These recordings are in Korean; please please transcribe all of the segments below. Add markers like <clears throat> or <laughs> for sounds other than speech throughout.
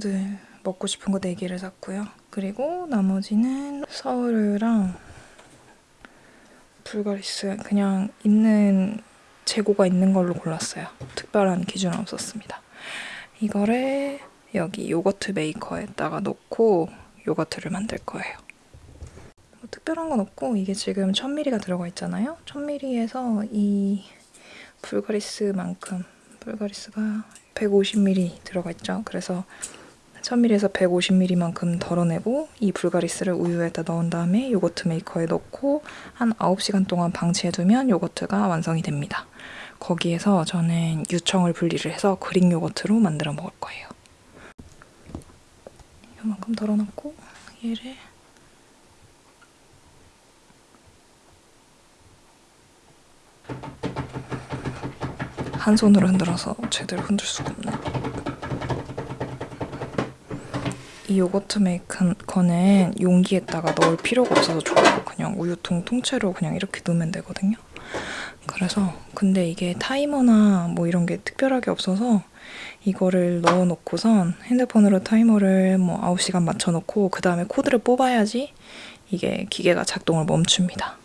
컵누들 먹고 싶은 거 4개를 샀고요. 그리고 나머지는 서울이랑 불가리스 그냥 있는 재고가 있는 걸로 골랐어요. 특별한 기준은 없었습니다. 이거를 여기 요거트 메이커에다가 넣고 요거트를 만들 거예요. 뭐 특별한 건 없고 이게 지금 1000ml가 들어가 있잖아요. 1000ml에서 이 불가리스만큼 불가리스가 150ml 들어가 있죠. 그래서 1000ml에서 150ml만큼 덜어내고 이 불가리스를 우유에다 넣은 다음에 요거트 메이커에 넣고 한 9시간 동안 방치해두면 요거트가 완성이 됩니다. 거기에서 저는 유청을 분리를 해서 그릭 요거트로 만들어 먹을 거예요. 이만큼 덜어놓고 얘를 한 손으로 흔들어서 제대로 흔들 수가 없네. 이 요거트 메이커는 용기에다가 넣을 필요가 없어서 좋아요. 그냥 우유통 통째로 그냥 이렇게 넣으면 되거든요. 그래서 근데 이게 타이머나 뭐 이런 게 특별하게 없어서 이거를 넣어놓고선 핸드폰으로 타이머를 뭐 9시간 맞춰놓고 그 다음에 코드를 뽑아야지 이게 기계가 작동을 멈춥니다.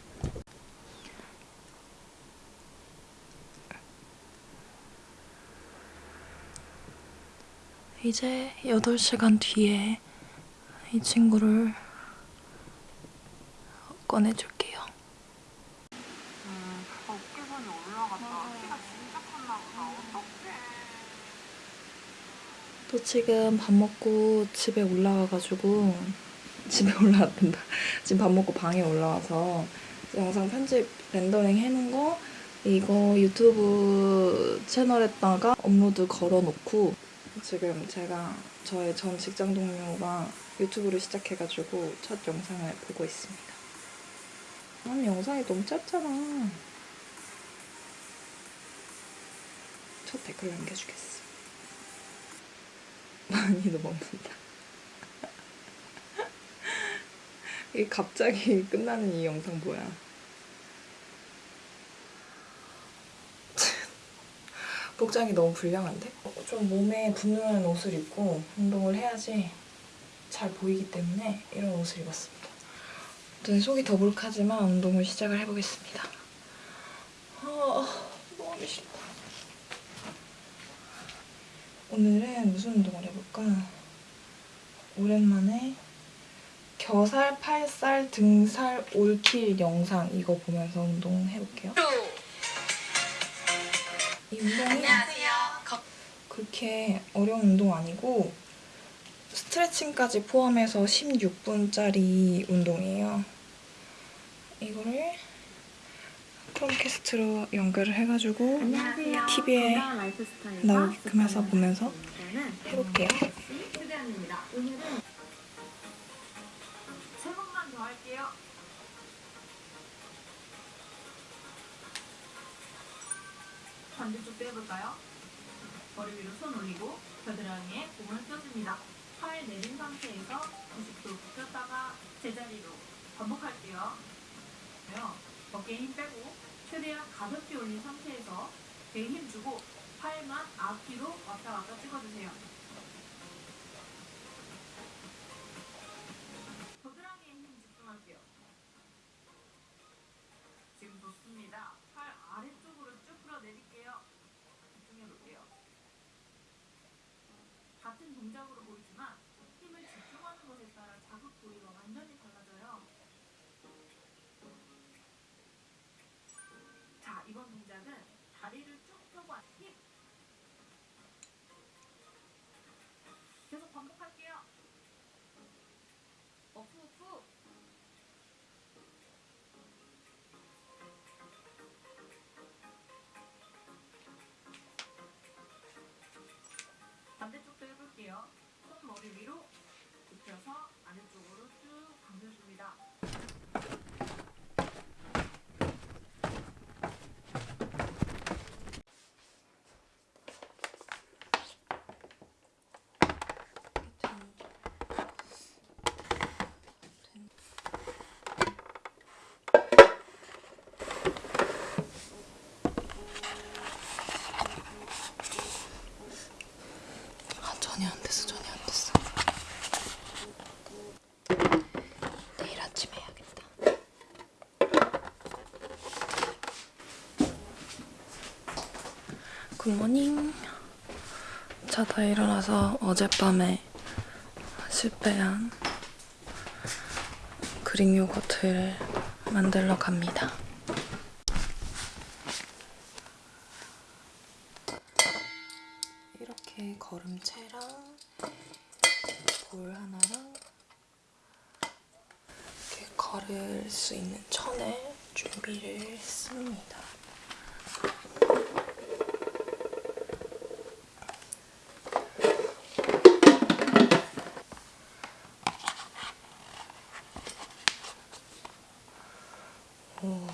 이제 8시간 뒤에 이 친구를 꺼내줄게요. 어깨선이 올라갔다. 키가 진짜 컸나 보다. 어떡해. 또 지금 밥 먹고 집에 올라와가지고 집에 올라왔단다. <laughs> 지금 밥 먹고 방에 올라와서 영상 편집 렌더링 해놓은 거 이거 유튜브 채널에다가 업로드 걸어놓고 지금 제가 저의 전 직장 동료가 유튜브를 시작해가지고 첫 영상을 보고 있습니다. 아니 영상이 너무 짧잖아. 첫 댓글 남겨주겠어. 많이도 먹는다. 이게 갑자기 끝나는 이 영상 뭐야? <laughs> 복장이 너무 불량한데? 좀 몸에 붙는 옷을 입고 운동을 해야지 잘 보이기 때문에 이런 옷을 입었습니다. 아무튼 속이 더부룩하지만 운동을 시작을 해보겠습니다. 아, 너무 싫다. 오늘은 무슨 운동을 해볼까? 오랜만에 겨살, 팔살, 등살, 올킬 영상 이거 보면서 운동 해볼게요. 이 운동이 그렇게 어려운 운동 아니고 스트레칭까지 포함해서 16분짜리 운동이에요. 이거를 크롬캐스트로 연결을 해가지고 TV에 나오게끔 해서 보면서 해볼게요. 반대쪽도 해볼까요? 머리 위로 손 올리고 겨드랑이에 공을 껴줍니다. 팔 내린 상태에서 90도 굽혔다가 제자리로 반복할게요. 어깨에 힘 빼고 최대한 가볍게 올린 상태에서 배에 힘 주고 팔만 앞뒤로 왔다 갔다 찍어주세요. 어프 어프. 굿모닝. 자다 일어나서 어젯밤에 실패한 그릭 요거트를 만들러 갑니다. 이렇게 거름체랑 볼 하나랑 이렇게 걸을 수 있는 천을 준비를 했습니다. 오,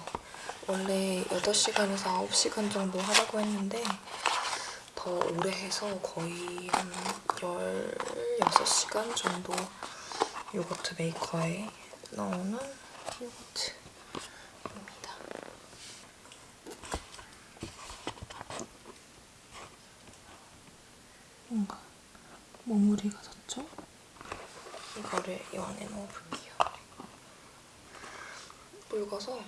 원래 8시간에서 9시간 정도 하라고 했는데 더 오래 해서 거의 한 16시간 정도 요거트 메이커에 넣는 요거트입니다. 뭔가 머무리가 졌죠? 이거를 이 안에 넣어볼게요. 묽어서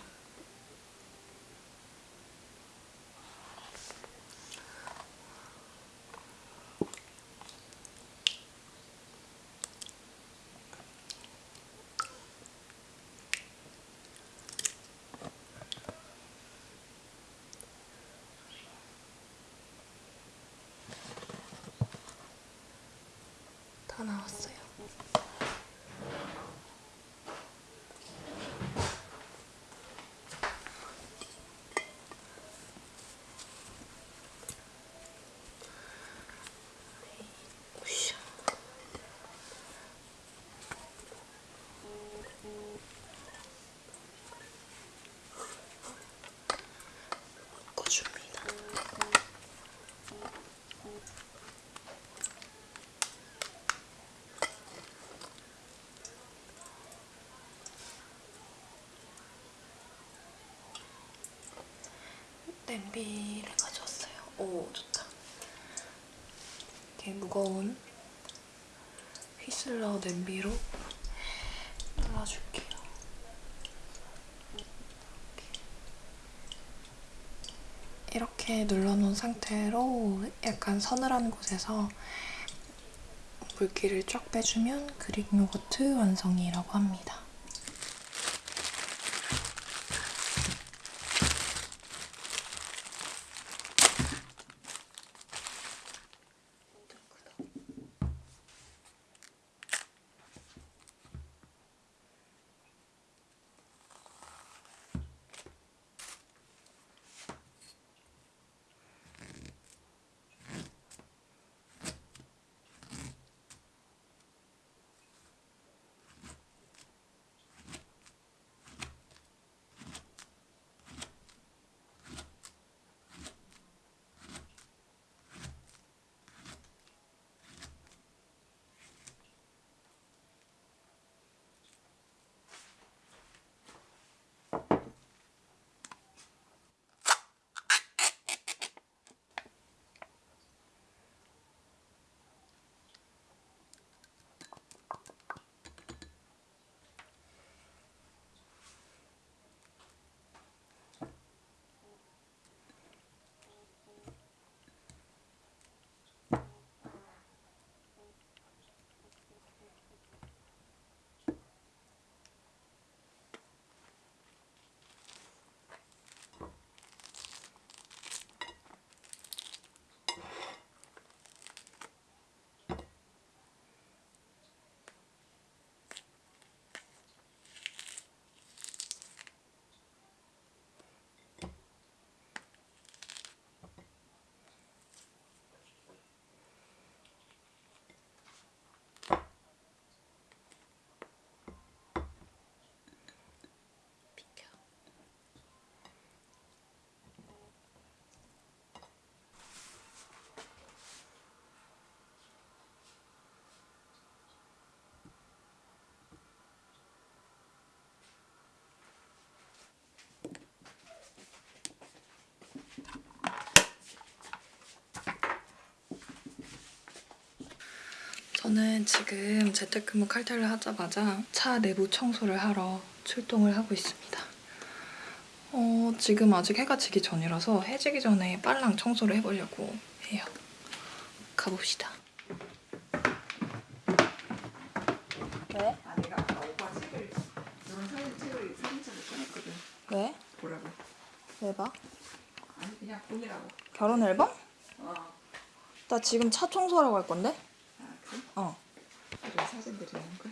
다 나왔어요. 으쌰. 묶어줍니다. 냄비를 가져왔어요. 오, 좋다. 이렇게 무거운 휘슬러 냄비로 눌러줄게요. 이렇게 눌러놓은 상태로 약간 서늘한 곳에서 물기를 쫙 빼주면 그릭 요거트 완성이라고 합니다. 저는 지금 재택근무 칼퇴를 하자마자 차 내부 청소를 하러 출동을 하고 있습니다. 어, 지금 아직 해가 지기 전이라서 해 지기 전에 빨랑 청소를 해보려고 해요. 가봅시다. 왜? 아 내가 아까 오빠 책을 이런 사진 책을 사진첩을 꺼냈거든. 왜? 보라고. 왜 봐? 아니 그냥 보느라고. 결혼 앨범? 어. 나 지금 차 청소하러 갈 건데? 아 그래? 어. 이런 사진들이 있는 거.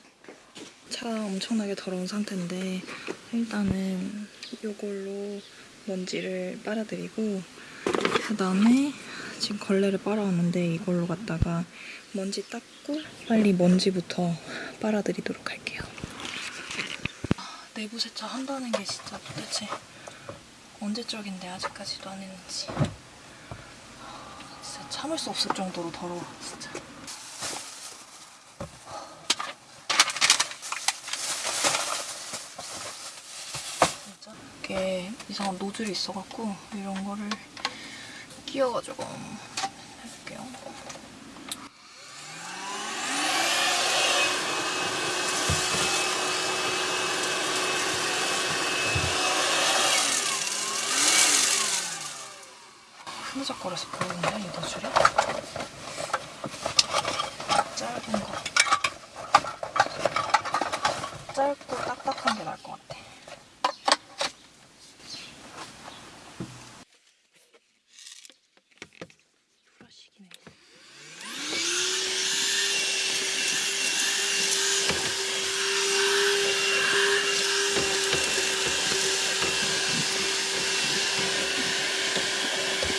차 엄청나게 더러운 상태인데 일단은 이걸로 먼지를 빨아들이고 그 다음에 지금 걸레를 빨아왔는데 이걸로 갖다가 먼지 닦고 빨리 먼지부터 빨아들이도록 할게요. 아, 내부 세차 한다는 게 진짜 도대체 언제적인데 아직까지도 안 했는지 진짜 참을 수 없을 정도로 더러워 진짜. 진짜 이게 이상한 노즐이 있어갖고 이런 거를 끼워가지고 해볼게요. 흐느적거려서 보이는데 이 노즐이? 짧은 거 짧고 딱딱한 게 나을 것 같아. 브러쉬기네.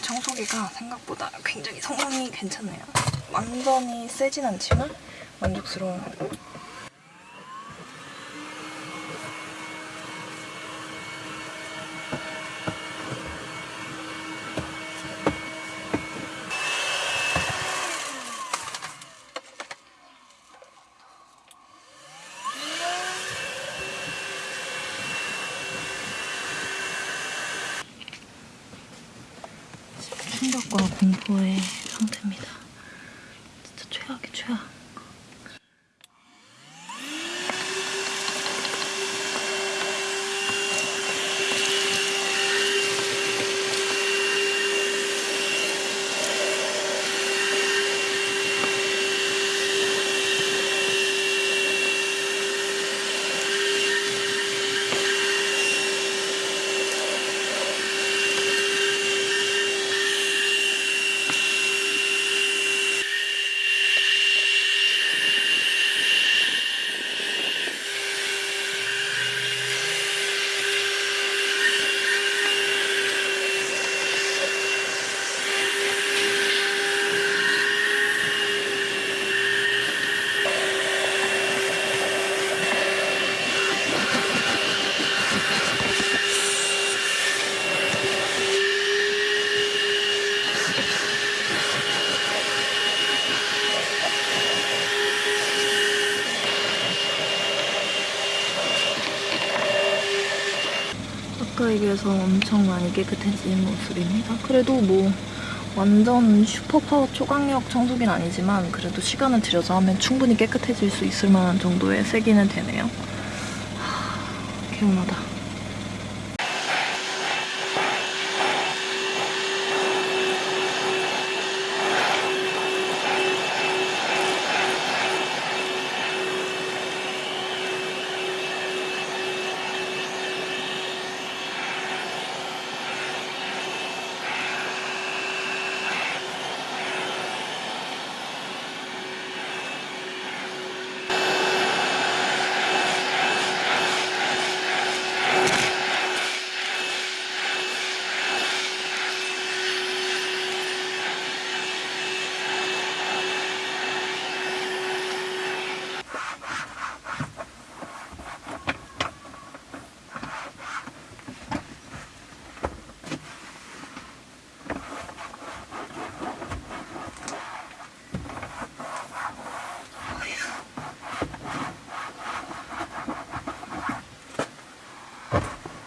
청소기가 생각보다 굉장히 성능이 괜찮네요. 완전히 세진 않지만 만족스러운 충격과 공포의 상태입니다. 진짜 최악의 최악. 아까에 비해서 엄청 많이 깨끗해진 모습입니다. 그래도 뭐 완전 슈퍼파워 초강력 청소기는 아니지만 그래도 시간을 들여서 하면 충분히 깨끗해질 수 있을 만한 정도의 세기는 되네요. 하, 개운하다.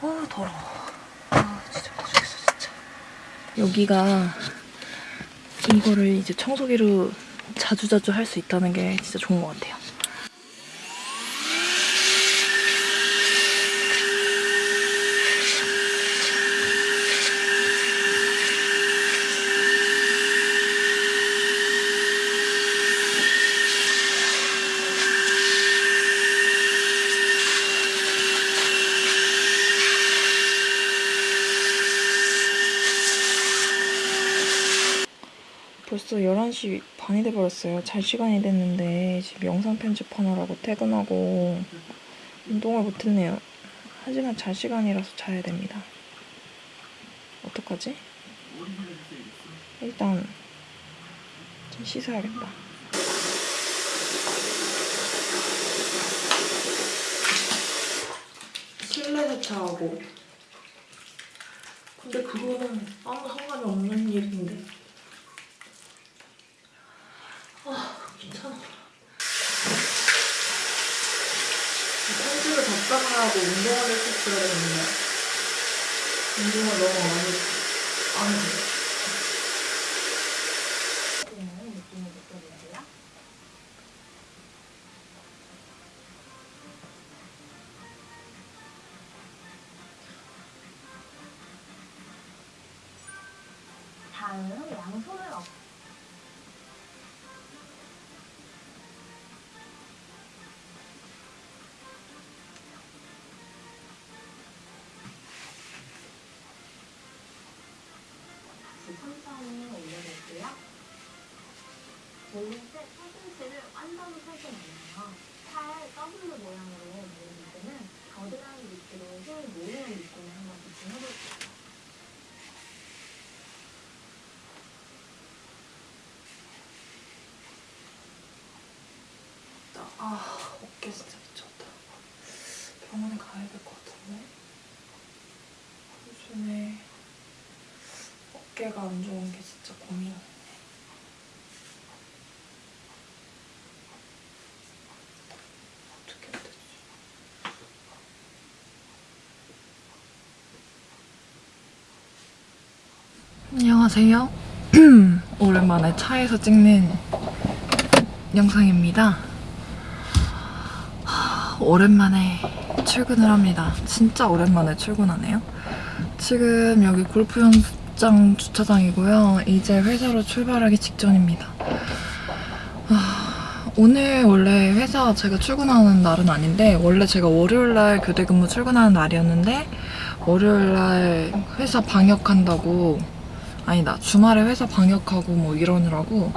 아 더러워. 아 진짜 미치겠어 진짜. 여기가 이거를 이제 청소기로 자주자주 할 수 있다는 게 진짜 좋은 것 같아요. 11시 반이 돼버렸어요. 잘 시간이 됐는데 지금 영상 편집하느라고 퇴근하고 운동을 못했네요. 하지만 잘 시간이라서 자야 됩니다. 어떡하지? 일단 좀 씻어야겠다. 실내 세차하고 근데 그거는 아무 상관이 없는 일인데 아 괜찮아 편집을 적당하고 운동을 했었어야 되는데 운동을 아 어깨 진짜 미쳤다. 병원에 가야 될 것 같은데? 요즘에 어깨가 안 좋은 게 진짜 고민이네 어떻게 해야 되지? 안녕하세요. <clears throat> 오랜만에 차에서 찍는 영상입니다 오랜만에 출근을 합니다. 진짜 오랜만에 출근하네요. 지금 여기 골프 연습장 주차장이고요. 이제 회사로 출발하기 직전입니다. 아, 오늘 원래 회사 제가 출근하는 날은 아닌데 원래 제가 월요일날 교대 근무 출근하는 날이었는데 월요일날 회사 방역한다고 아니다 주말에 회사 방역하고 뭐 이러느라고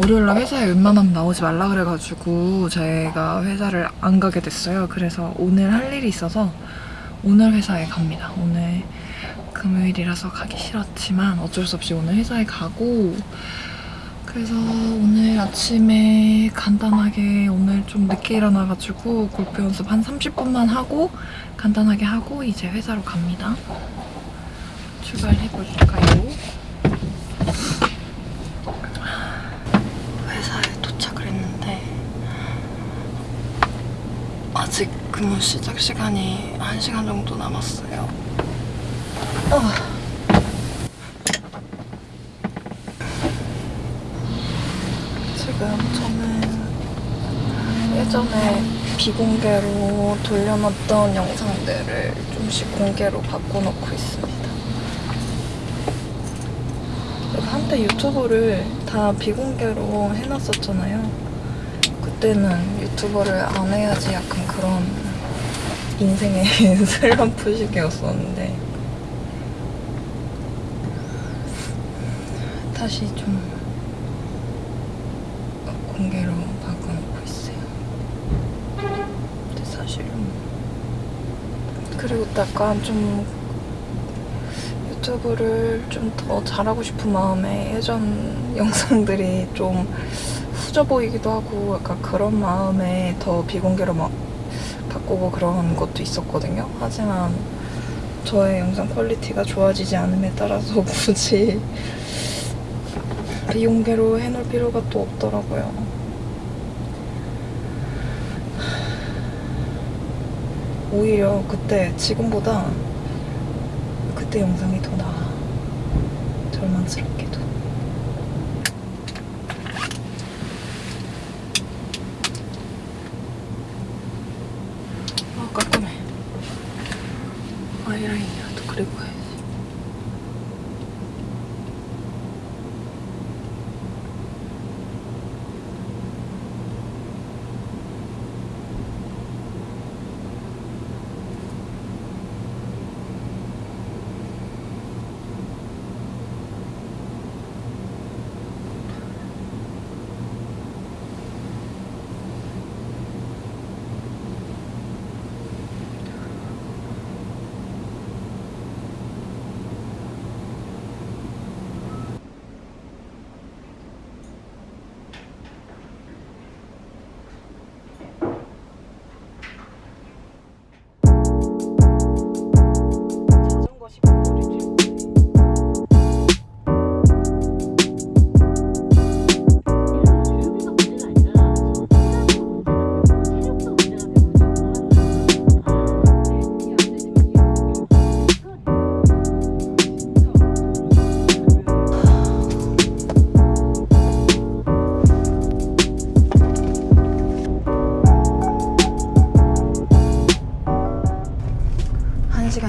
월요일날 회사에 웬만하면 나오지 말라 그래가지고 제가 회사를 안 가게 됐어요. 그래서 오늘 할 일이 있어서 오늘 회사에 갑니다. 오늘 금요일이라서 가기 싫었지만 어쩔 수 없이 오늘 회사에 가고 그래서 오늘 아침에 간단하게 오늘 좀 늦게 일어나가지고 골프 연습 한 30분만 하고 간단하게 하고 이제 회사로 갑니다. 출발해볼까요? 회사에 도착을 했는데 아직 근무 시작 시간이 1시간 정도 남았어요. 어. 지금 저는 예전에 비공개로 돌려놨던 영상들을 좀씩 공개로 바꿔놓고 있습니다. 한때 유튜브를 다 비공개로 해놨었잖아요. 그때는 유튜버를 안 해야지 약간 그런 인생의 <laughs> 슬럼프 시기였었는데 다시 좀 공개로 바꿔놓고 있어요. 근데 사실 그리고 약간 좀 유튜브를 좀 더 잘하고 싶은 마음에 예전 영상들이 좀 후져 보이기도 하고 약간 그런 마음에 더 비공개로 막 바꾸고 그런 것도 있었거든요. 하지만 저의 영상 quality가 좋아지지 않음에 따라서 <laughs> 굳이 비공개로 해놓을 필요가 또 없더라고요. 오히려 그때 지금보다 그때 영상이 더 나아. 절망스럽게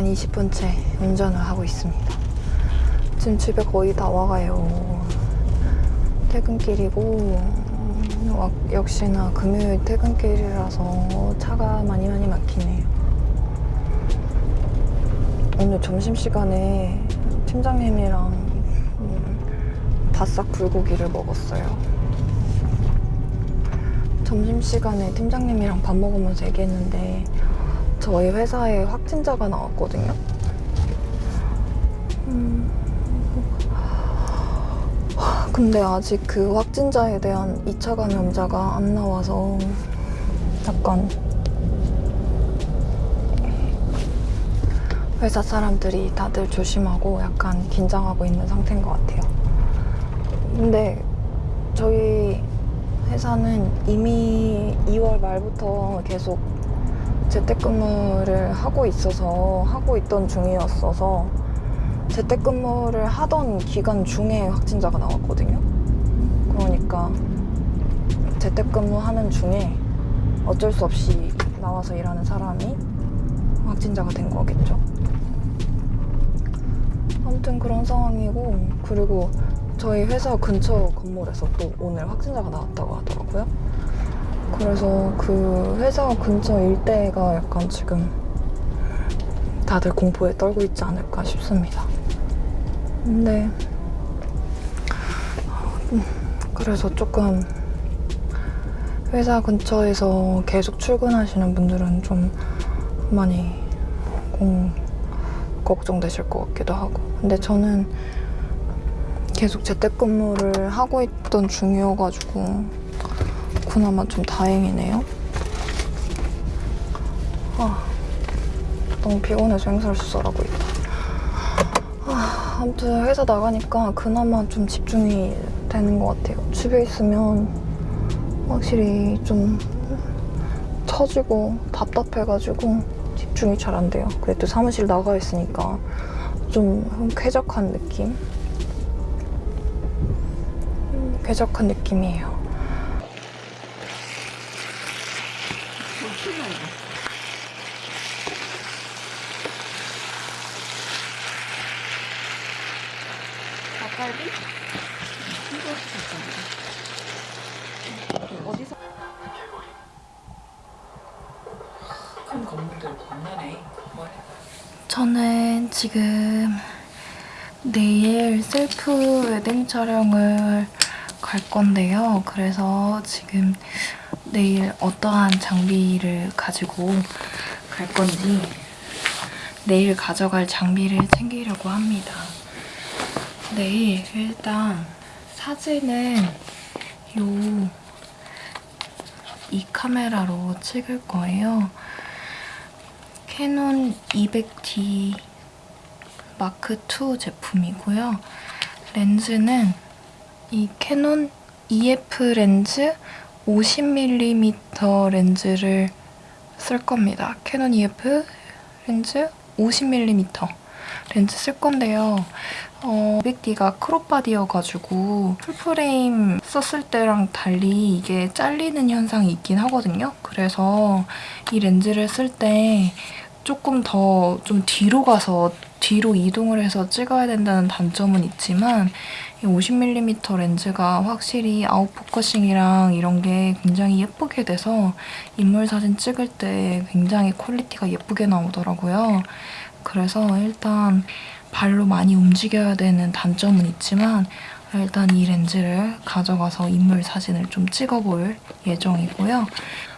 한시간 20분째 운전을 하고 있습니다. 지금 집에 거의 다 와가요. 퇴근길이고 역시나 금요일 퇴근길이라서 차가 많이 많이 막히네요. 오늘 점심시간에 팀장님이랑 음, 바싹 불고기를 먹었어요. 점심시간에 팀장님이랑 밥 먹으면서 얘기했는데 저희 회사에 확진자가 나왔거든요. 음, 근데 아직 그 확진자에 대한 2차 감염자가 안 나와서 약간 회사 사람들이 다들 조심하고 약간 긴장하고 있는 상태인 것 같아요. 근데 저희 회사는 이미 2월 말부터 계속 재택근무를 하고 있어서 하고 있던 중이었어서 재택근무를 하던 기간 중에 확진자가 나왔거든요. 그러니까 재택근무하는 중에 어쩔 수 없이 나와서 일하는 사람이 확진자가 된 거겠죠. 아무튼 그런 상황이고 그리고 저희 회사 근처 건물에서 또 오늘 확진자가 나왔다고 하더라고요. 그래서 그 회사 근처 일대가 약간 지금 다들 공포에 떨고 있지 않을까 싶습니다. 근데 음, 그래서 조금 회사 근처에서 계속 출근하시는 분들은 좀 많이 공, 걱정되실 것 같기도 하고 근데 저는 계속 재택근무를 하고 있던 중이어가지고 그나마 좀 다행이네요. 아, 너무 피곤해서 행사를 수설하고 있다. 아, 아무튼 회사 나가니까 그나마 좀 집중이 되는 것 같아요. 집에 있으면 확실히 좀 처지고 답답해가지고 집중이 잘 안 돼요. 그래도 사무실 나가 있으니까 좀 쾌적한 느낌? 음, 쾌적한 느낌이에요. 닭갈비? 어디서? 큰 건물들 겁나네. 뭐해? 저는 지금 내일 셀프 웨딩 촬영을 갈 건데요. 그래서 지금 내일 어떠한 장비를 가지고 갈 건지 내일 가져갈 장비를 챙기려고 합니다. 내일 일단 사진은 요 이 카메라로 찍을 거예요. 캐논 200D 마크 2 제품이고요. 렌즈는 이 캐논 EF 렌즈 50mm 렌즈를 쓸 겁니다. 캐논 EF 렌즈 50mm 렌즈 쓸 건데요. 어, 200D가 crop body여가지고 full frame 썼을 때랑 달리 이게 잘리는 현상이 있긴 하거든요. 그래서 이 렌즈를 쓸 때 조금 더 좀 뒤로 가서 뒤로 이동을 해서 찍어야 된다는 단점은 있지만 이 50mm 렌즈가 확실히 out focusing이랑 이런 게 굉장히 예쁘게 돼서 인물 사진 찍을 때 굉장히 quality가 예쁘게 나오더라고요. 그래서 일단 발로 많이 움직여야 되는 단점은 있지만 일단 이 렌즈를 가져가서 인물 사진을 좀 찍어볼 예정이고요.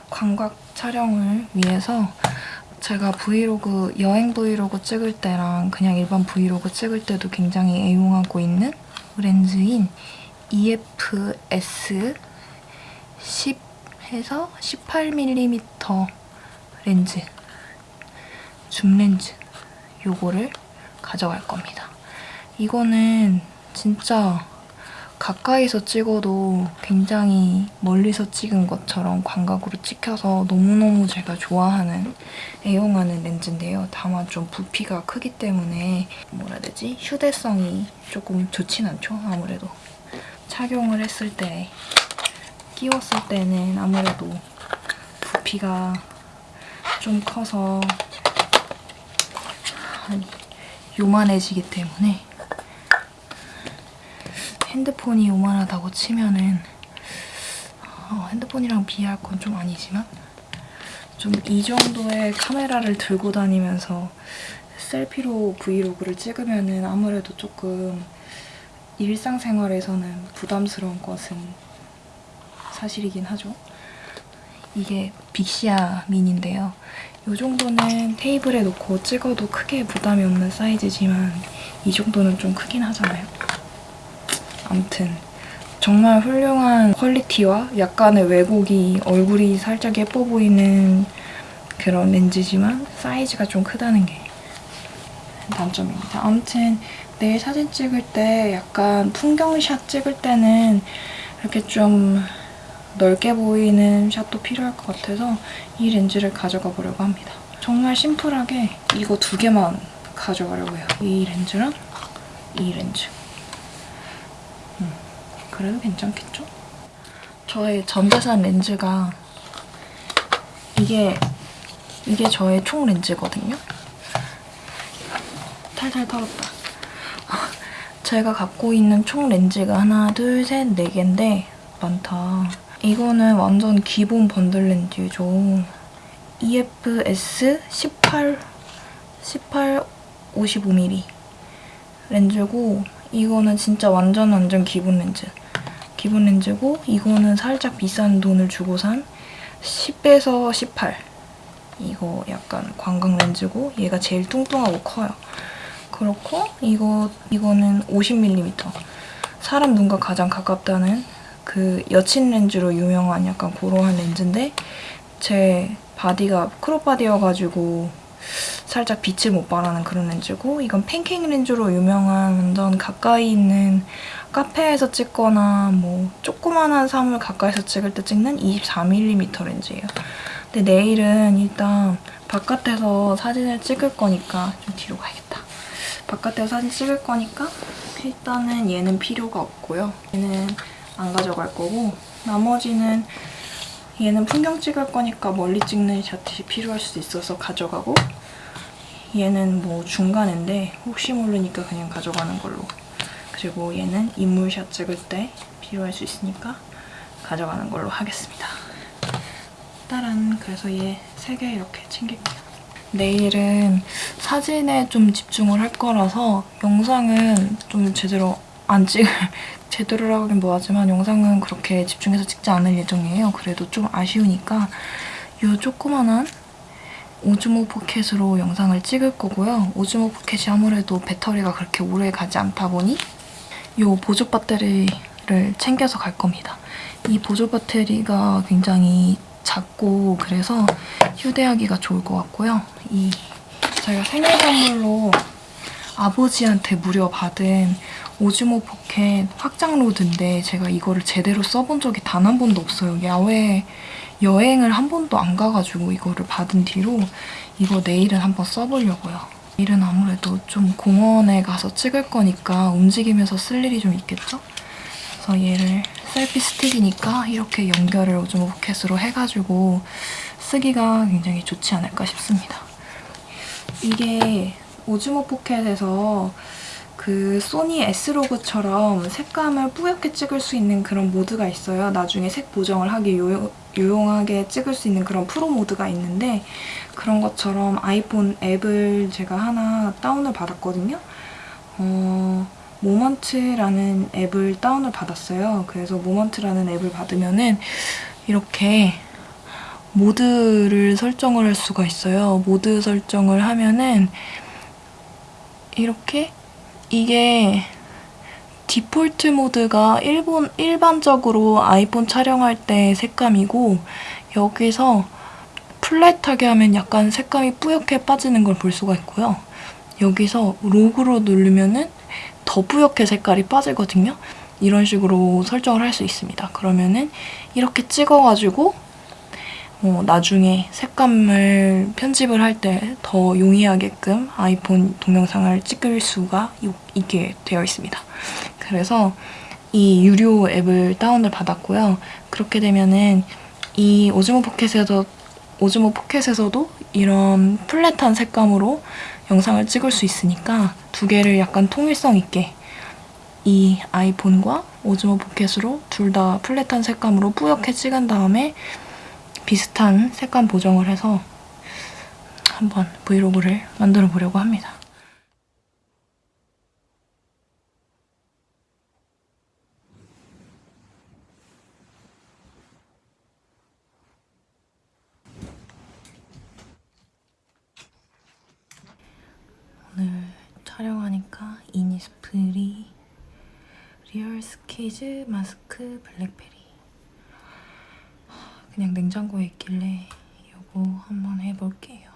광각 촬영을 위해서 제가 브이로그, 여행 브이로그 찍을 때랑 그냥 일반 브이로그 찍을 때도 굉장히 애용하고 있는 렌즈인 EFS 10에서 18mm 렌즈 줌 렌즈 요거를 가져갈 겁니다. 이거는 진짜 가까이서 찍어도 굉장히 멀리서 찍은 것처럼 광각으로 찍혀서 너무너무 제가 좋아하는 애용하는 렌즈인데요. 다만 좀 부피가 크기 때문에 뭐라 해야 되지? 휴대성이 조금 좋진 않죠, 아무래도. 착용을 했을 때, 끼웠을 때는 아무래도 부피가 좀 커서 요만해지기 때문에 핸드폰이 요만하다고 치면은 어, 핸드폰이랑 비할 건 좀 아니지만 좀 이 정도의 카메라를 들고 다니면서 셀피로 브이로그를 찍으면은 아무래도 조금 일상생활에서는 부담스러운 것은 사실이긴 하죠. 이게 빅시아 미니인데요. 이 정도는 테이블에 놓고 찍어도 크게 부담이 없는 사이즈지만 이 정도는 좀 크긴 하잖아요. 아무튼 정말 훌륭한 퀄리티와 약간의 왜곡이 얼굴이 살짝 예뻐 보이는 그런 렌즈지만 사이즈가 좀 크다는 게 단점입니다. 아무튼 내일 사진 찍을 때 약간 풍경샷 찍을 때는 이렇게 좀 넓게 보이는 샷도 필요할 것 같아서 이 렌즈를 가져가 보려고 합니다. 정말 심플하게 이거 두 개만 가져가려고 해요. 이 렌즈랑 이 렌즈. 음, 그래도 괜찮겠죠? 저의 전재산 렌즈가 이게 이게 저의 총 렌즈거든요. 탈탈 털었다. 제가 갖고 있는 총 렌즈가 하나, 둘, 셋, 네 개인데 많다. 이거는 완전 기본 번들 렌즈죠. EFS 18, 18, 55mm 렌즈고 이거는 진짜 완전 완전 기본 렌즈. 기본 렌즈고 이거는 살짝 비싼 돈을 주고 산 10에서 18. 이거 약간 광각 렌즈고 얘가 제일 뚱뚱하고 커요. 그렇고 이거 이거는 50mm. 사람 눈과 가장 가깝다는 그 여친 렌즈로 유명한 약간 그러한 렌즈인데 제 body가 crop body여가지고 살짝 빛을 못 발하는 그런 렌즈고 이건 팬케이크 렌즈로 유명한 완전 가까이 있는 카페에서 찍거나 뭐 조그만한 사물 가까이서 찍을 때 찍는 24mm 렌즈예요. 근데 내일은 일단 바깥에서 사진을 찍을 거니까 좀 뒤로 가야겠다. 바깥에서 사진 찍을 거니까 일단은 얘는 필요가 없고요. 얘는 안 가져갈 거고 나머지는 얘는 풍경 찍을 거니까 멀리 찍는 샷이 필요할 수도 있어서 가져가고 얘는 뭐 중간인데 혹시 모르니까 그냥 가져가는 걸로 그리고 얘는 인물샷 찍을 때 필요할 수 있으니까 가져가는 걸로 하겠습니다. 따란 그래서 얘 세 개 이렇게 챙길게요. 내일은 사진에 좀 집중을 할 거라서 영상은 좀 제대로 안 찍을 <laughs> 제대로라고 하긴 뭐하지만 영상은 그렇게 집중해서 찍지 않을 예정이에요. 그래도 좀 아쉬우니까 이 조그만한 오즈모 포켓으로 영상을 찍을 거고요. 오즈모 포켓이 아무래도 배터리가 그렇게 오래 가지 않다 보니 이 보조 배터리를 챙겨서 갈 겁니다. 이 보조 배터리가 굉장히 작고 그래서 휴대하기가 좋을 것 같고요. 이 제가 생일 선물로 아버지한테 무려 받은 오즈모 포켓 확장 rod인데 제가 이거를 제대로 써본 적이 단 한 번도 없어요. 야외 여행을 한 번도 안 가가지고 이거를 받은 뒤로 이거 내일은 한번 써보려고요. 내일은 아무래도 좀 공원에 가서 찍을 거니까 움직이면서 쓸 일이 좀 있겠죠? 그래서 얘를 셀피 스틱이니까 이렇게 연결을 오즈모 포켓으로 해가지고 쓰기가 굉장히 좋지 않을까 싶습니다. 이게 오즈모 포켓에서 그 소니 S로그처럼 색감을 뿌옇게 찍을 수 있는 그런 모드가 있어요. 나중에 색 보정을 하기 요, 유용하게 찍을 수 있는 그런 프로 모드가 있는데 그런 것처럼 아이폰 앱을 제가 하나 다운을 받았거든요. 어, 모먼트라는 앱을 다운을 받았어요. 그래서 모먼트라는 앱을 받으면은 이렇게 모드를 설정을 할 수가 있어요. 모드 설정을 하면은 이렇게 이게 디폴트 모드가 일본, 일반적으로 아이폰 촬영할 때 색감이고 여기서 플랫하게 하면 약간 색감이 뿌옇게 빠지는 걸 볼 수가 있고요. 여기서 로그로 누르면 은 더 뿌옇게 색깔이 빠지거든요. 이런 식으로 설정을 할 수 있습니다. 그러면 은 이렇게 찍어가지고 어, 나중에 색감을 편집을 할 때 더 용이하게끔 아이폰 동영상을 찍을 수가 요- 있게 되어 있습니다. 그래서 이 유료 앱을 다운을 받았고요. 그렇게 되면은 이 오즈모 포켓에서 오즈모 포켓에서도 이런 flat한 색감으로 영상을 찍을 수 있으니까 두 개를 약간 통일성 있게 이 아이폰과 오즈모 포켓으로 둘 다 flat한 색감으로 뿌옇게 찍은 다음에 비슷한 색감 보정을 해서 한번 브이로그를 만들어 보려고 합니다. 오늘 촬영하니까 이니스프리 real squeeze 마스크 블랙베리 그냥 냉장고에 있길래 이거 한번 해볼게요.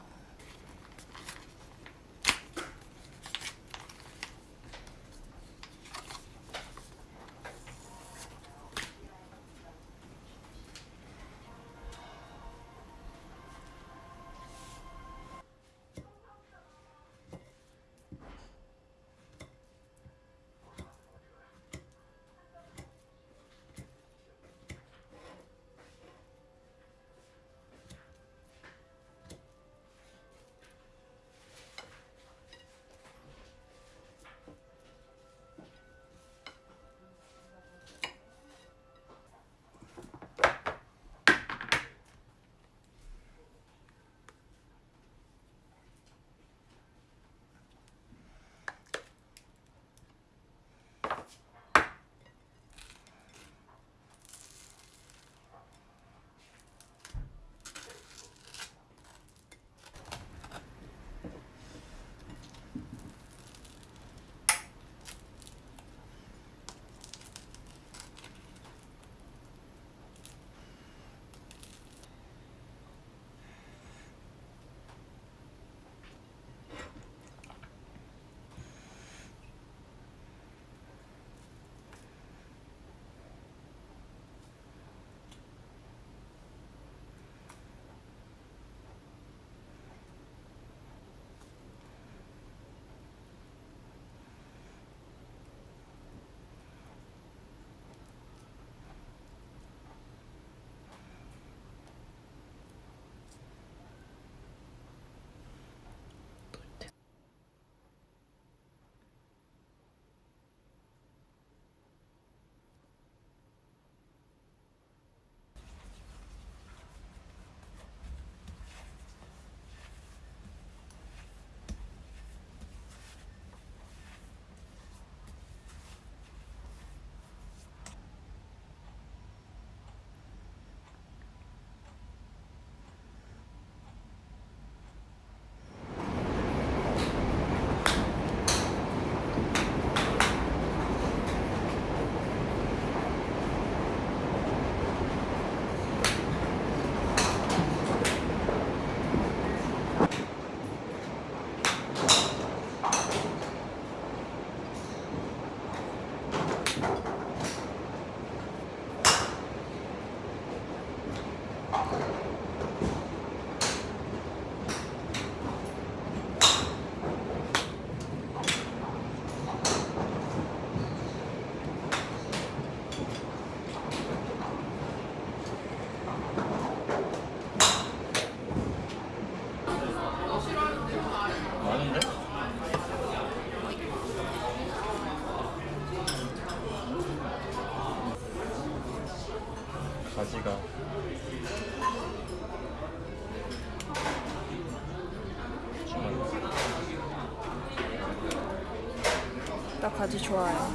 좋아요.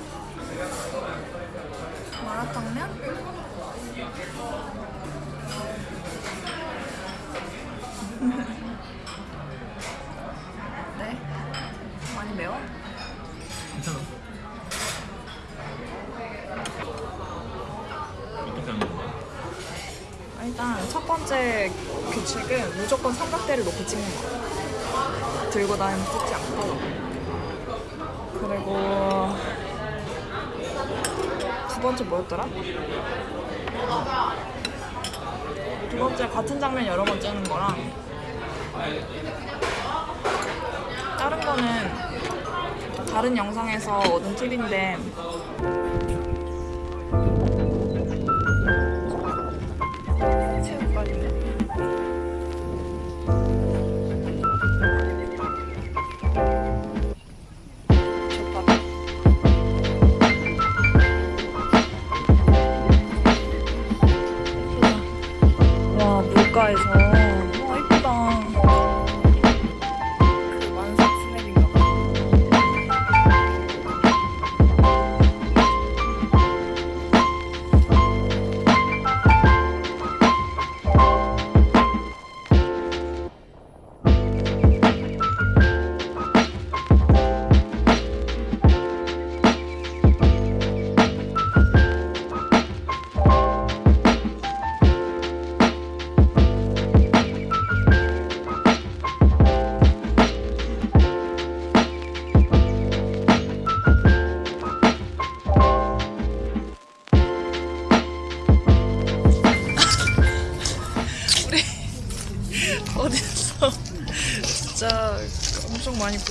마라탕면? 네? 많이 매워? 괜찮아 어떻게 하는 건데? 일단 첫 번째 규칙은 무조건 삼각대를 놓고 찍는 거. 들고 다니면 뜯지 않고 그리고 두 번째 뭐였더라? 두 번째 같은 장면 여러 번 찍는 거랑 다른 거는 다른 영상에서 얻은 팁인데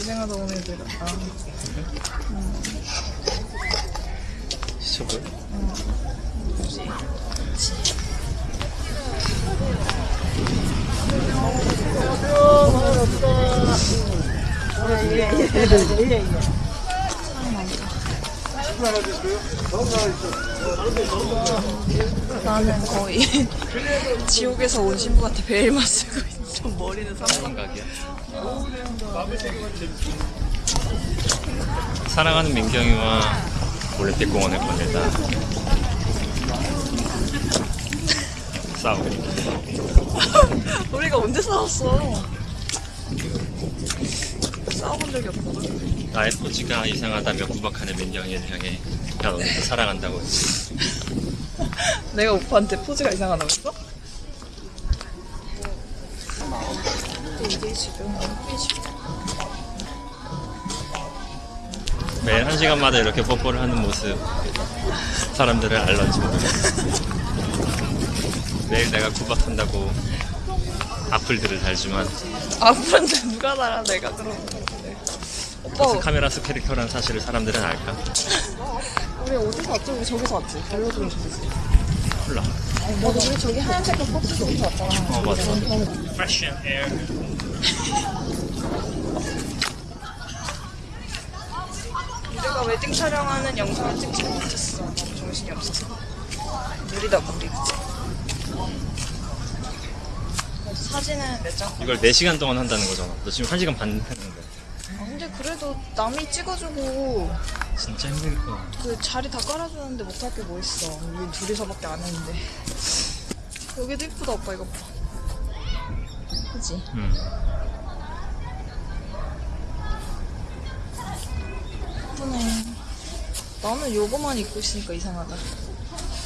고생하다 온 애들. 아, 시청을? 나는 거의 <laughs> 지옥에서 온 신부한테 베일만 쓰고 있어. 머리는 삼성. 생각이야. 사랑하는 민경이와 올림픽공원을 거닐다 싸우고 <laughs> 우리가 언제 싸웠어? 싸워본 적이 없거든. 나의 포즈가 이상하다며 구박하는 민경이를 향해 난 오늘도 사랑한다고 했지 <laughs> 내가 오빠한테 포즈가 이상하다고 했어? 이게 지금 매일 한 시간마다 이렇게 뽀뽀를 하는 모습 사람들을 알런지 <laughs> 매일 내가 구박한다고 악플들을 달지만 앞으로는 누가 달아 내가 그러는 건데. 오빠 카메라스 캐릭터라는 사실을 사람들은 알까? <laughs> 우리 어디서 왔지? 우리 저기서 왔지. 벨로드로 저기서. 몰라 나도 우리 저기 하얀색깔 버스 저기서 왔잖아. 어 맞아 air 우 리가 웨딩 촬영하는 영상을 찍지 못했어. 너무 정신이 없어서. 느리다 무리? 사진은 몇 장? 이걸 4시간 동안 한다는 거잖아 너 지금 1시간 반 했는데 아, 근데 그래도 남이 찍어주고 진짜 힘들 거야 그 자리 다 깔아주는데 못할 게 뭐 있어. 우리 둘이서밖에 안 했는데. 여기도 이쁘다 오빠 이거 봐. 그지? 음. 예쁘네. 나는 요거만 입고 있으니까 이상하다.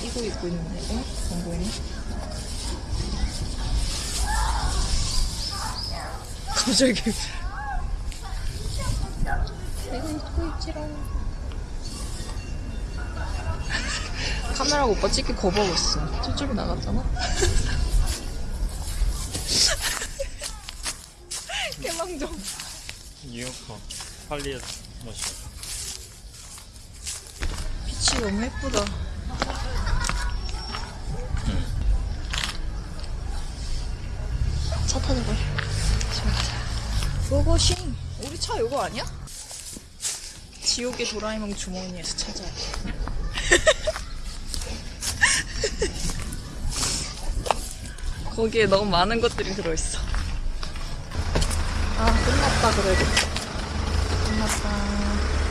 이거 입고 있는데, 어? 안 보이네? <laughs> 갑자기. 이거 입고 있지롱. <laughs> 카메라가 오빠 찍기 거부하고 있어. 저쪽에 나갔잖아? <laughs> 뉴요커 할리에서 멋있어 빛이 너무 예쁘다. 차 타자 걸. 고고싱. 우리 차 이거 아니야? 지옥의 도라에몽 주머니에서 찾아야 돼. <laughs> 거기에 너무 많은 것들이 들어있어. 아, 끝났다, 그래도. 끝났다.